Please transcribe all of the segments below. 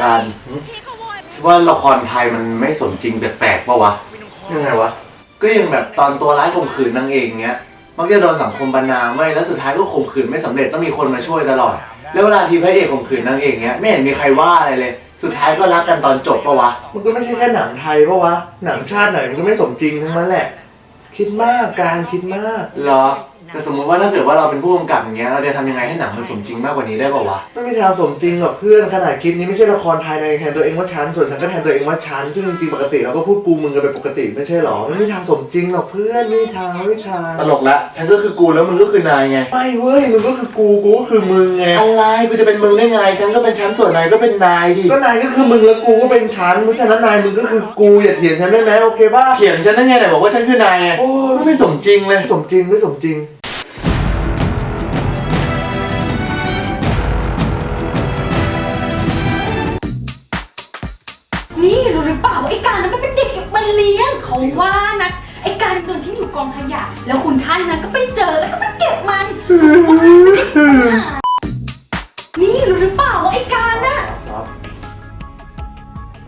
การว่าละครไทยมันไม่สมจริงแปลกๆปะวะ ยังไงวะ ก็ยังแบบตอนตัวร้ายข่มขืนนางเอกเงี้ย มักจะโดนสังคมบรรณามไว้ยแล้วสุดท้ายก็ข่มขืนไม่สำเร็จต้องมีคนมาช่วยตลอด แล้วเวลาทีพระเอกข่มขืนนางเอกเงี้ยไม่เห็นมีใครว่าอะไรเลย สุดท้ายก็รักกันตอนจบปะวะ มันก็ไม่ใช่แค่หนังไทยปะวะ หนังชาติไหนมันก็ไม่สมจริงทั้งนั้นแหละ คิดมากการคิดมาก เหรอ แต่สมมติว่าถ้าเกิดว่าเราเป็นผู้กำกับอย่างเงี้ยเราจะทำยังไงให้หนังมันสมจริงมากกว่านี้ได้ปะวะไม่มีทางสมจริงหรอกเพื่อนขนาดคลิปนี้ไม่ใช่ละครไทยในแทนตัวเองว่าฉันส่วนฉันก็แทนตัวเองว่าฉันซึ่งจริงๆปกติเราก็พูดกูมึงกันเป็นปกติไม่ใช่หรอไม่มีทางสมจริงหรอกเพื่อนไม่มีทางไม่มีทางตลกละฉันก็คือกูแล้วมึงก็คือนายไงไม่เว้ยมึงก็คือกูกูก็คือมึงไงอะไรกูจะเป็นมึงได้ไงฉันก็เป็นฉันส่วนนายก็เป็นนายดิก็นายก็คือมึงแล้วกูก็เป็นฉันเพราะฉะนั้นนายมึงก็คือกูอย่าเถียงฉันได้ไหมโอเคป่ะเถียงฉันได้ไงไหนบอกว่าฉันคือนายไงโอ้ยไม่สมจริงเลยไม่สมจริงไม่สมจริง เป็นเด็กเก็บมาเลี้ยงเขาว่านะไอ้การโดนทิ้งอยู่กองขยะ แล้วคุณท่านนั้นก็ไปเจอแล้วก็ไปเก็บมันว่ามันไม่ได้ปัญหานี่รู้หรือเปล่าว่าไอ้การน่ะครับ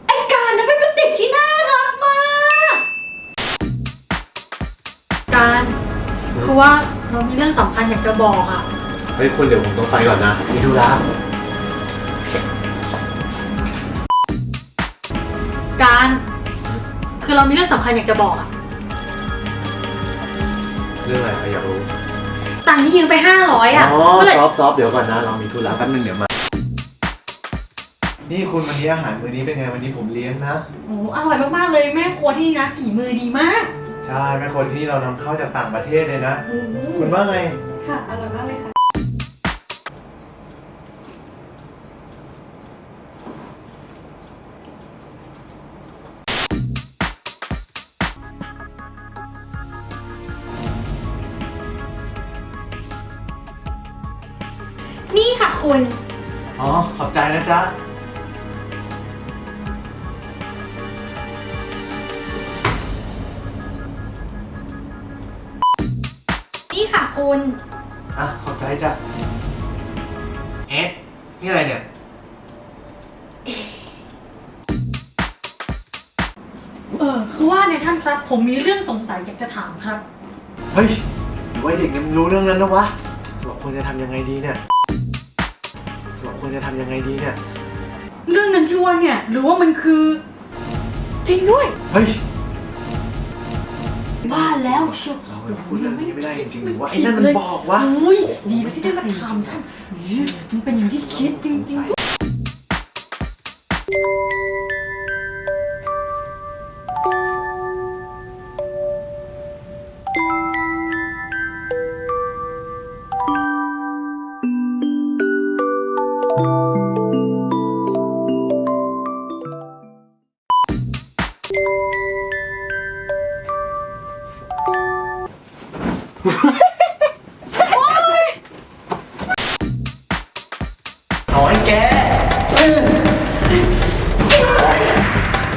ไอ้การนั้นเป็นเด็กที่น่ารักมากการคือว่าเรามีเรื่องสำคัญอยากจะบอกอะเฮ้ยคุณเดี๋ยวผมต้องไปก่อนนะมีธุระการ คือเรามีเรื่องสำคัญอยากจะบอกอะเรื่องอะไรอยากรู้ตังค์ที่ยืมไปห้าร้อยอะอ๋อเมื่อไหร่ซอฟต์ซอฟต์เดี๋ยวก่อนนะ เรามีธุระแป๊บนึงเดี๋ยวมา นี่คุณวันนี้อาหารมื้อนี้เป็นไงวันนี้ผมเลี้ยงนะโอ้อร่อยมากๆเลยแม่ครัวที่นี่นะฝีมือดีมาก ใช่แม่คนที่นี่เรานำเข้าจากต่างประเทศเลยนะ โอ้โหคุณว่าไง ค่ะ อร่อยมากเลยค่ะ นี่ค่ะคุณ อ๋อ ขอบใจนะจ๊ะ นี่ค่ะคุณ อะ ขอบใจจ้ะ เอ๊ะ นี่อะไรเนี่ย เออคือว่าในยท่านครับ ผมมีเรื่องสงสัยอยากจะถามครับ เฮ้ยหรือว่าเด็กเนี่ยมันรู้เรื่องนั้นนะวะ เราควรจะทำยังไงดีเนี่ยเรา ควรจะทำยังไงดีเนี่ย เรื่องนั้นชื่อว่าเนี่ย หรือว่ามันคือ จริงด้วย เฮ้ยว่าแล้วเชียวเราไปพูดเรื่องนี้ไม่ได้จริงๆหรือว่าไอ้นั่นมันบอกวะโอ้ยดีนะที่ได้มาถามท่านมันเป็นอย่างที่คิดจริงๆ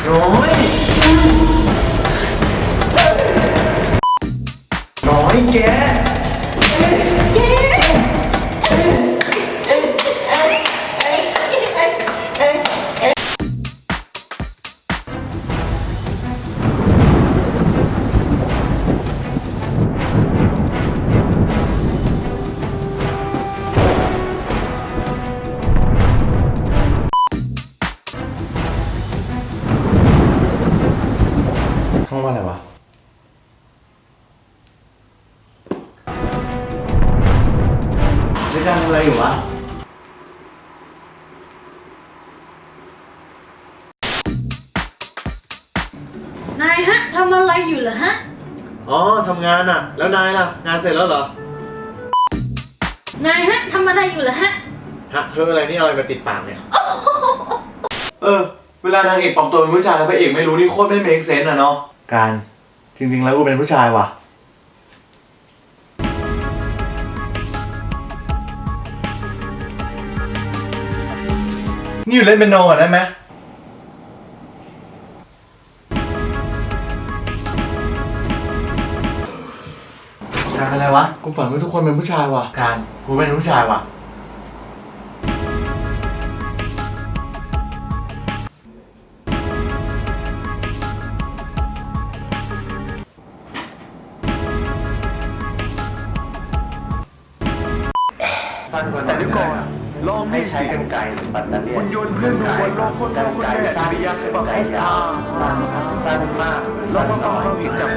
ด้วยน้อ จะทำอะไรอยู่วะนายฮะทำอะไรอยู่เหรอฮะ อ๋อทำงานอะ แล้วนายล่ะ งานเสร็จแล้วเหรอ นายฮะทำอะไรอยู่เหรอฮะ ฮะเพิ่งอะไรนี่เอาอะไรมาติดปากเนี่ย เออ เวลานางเอกปลอมตัวเป็นผู้ชายแล้วพระเอกไม่รู้นี่โคตรไม่เมคเซนอะเนาะ การ จริงๆแล้วกูเป็นผู้ชายว่ะ นี่อยู่เล่นเป็นโนก่อนได้ไหมการอะไรวะ กูฝันว่าทุกคนเป็นผู้ชายว่ะ การกูเป็นผู้ชายว่ะแต่เดี๋ยวก่อน ลองให้นี่ใช้สิกันไกรหรือปัตตาเลียหุ่นยนต์เพื่อนดูบนโลกคนพ่อคนแม่สุริยะฉบับไอ้ตาสั้นสั้นมากลองมาฟังความเห็นจาก